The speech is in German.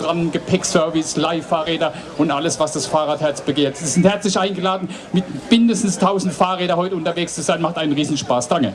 dran, Gepäckservice, Leihfahrräder und alles, was das Fahrradherz begehrt. Sie sind herzlich eingeladen, mit mindestens 1000 Fahrrädern heute unterwegs zu sein. Macht einen Riesenspaß. Danke.